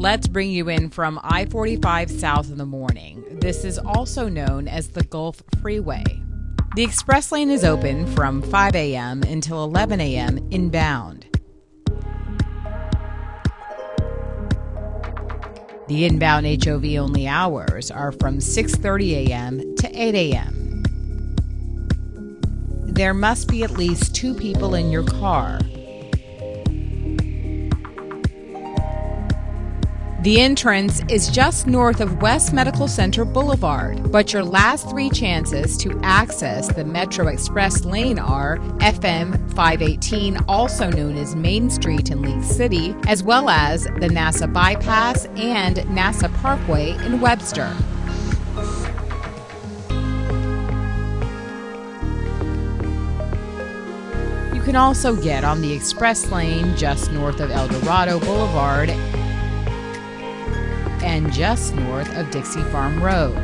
Let's bring you in from I 45 south in the morning. This is also known as the Gulf Freeway. The express lane is open from 5 a.m. until 11 a.m. inbound. The inbound HOV only hours are from 6:30 a.m. to 8 a.m. There must be at least 2 people in your car. The entrance is just north of West Medical Center Boulevard, but your last three chances to access the Metro Express lane are FM 518, also known as Main Street in League City, as well as the NASA Bypass and NASA Parkway in Webster. You can also get on the express lane just north of El Dorado Boulevard and just north of Dixie Farm Road.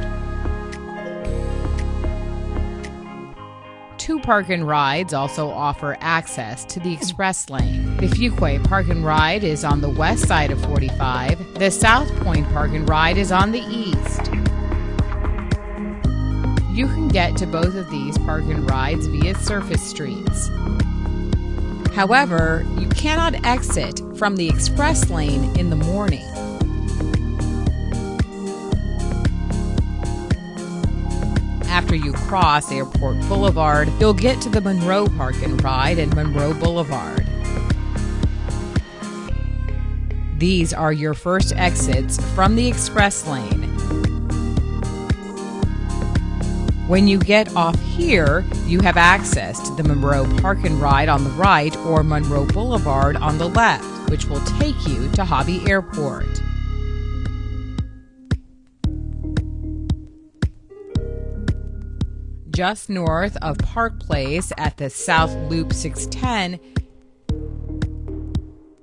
Two park and rides also offer access to the express lane. The Fuqua Park and Ride is on the west side of 45. The South Point Park and Ride is on the east. You can get to both of these park and rides via surface streets. However, you cannot exit from the express lane in the morning. After you cross Airport Boulevard, you'll get to the Monroe Park and Ride and Monroe Boulevard. These are your first exits from the express lane. When you get off here, you have access to the Monroe Park and Ride on the right or Monroe Boulevard on the left, which will take you to Hobby Airport. Just north of Park Place at the South Loop 610,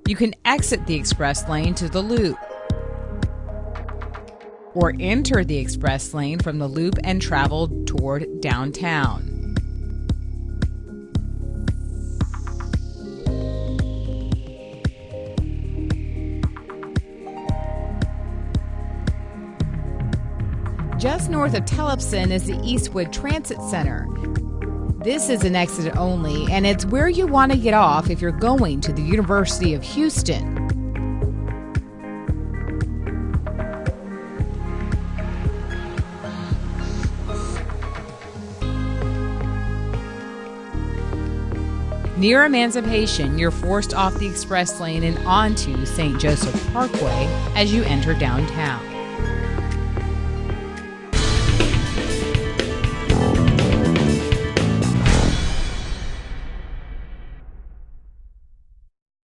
you can exit the express lane to the loop or enter the express lane from the loop and travel toward downtown. Just north of Telephone is the Eastwood Transit Center. This is an exit only, and it's where you want to get off if you're going to the University of Houston. Near Emancipation, you're forced off the express lane and onto St. Joseph Parkway as you enter downtown.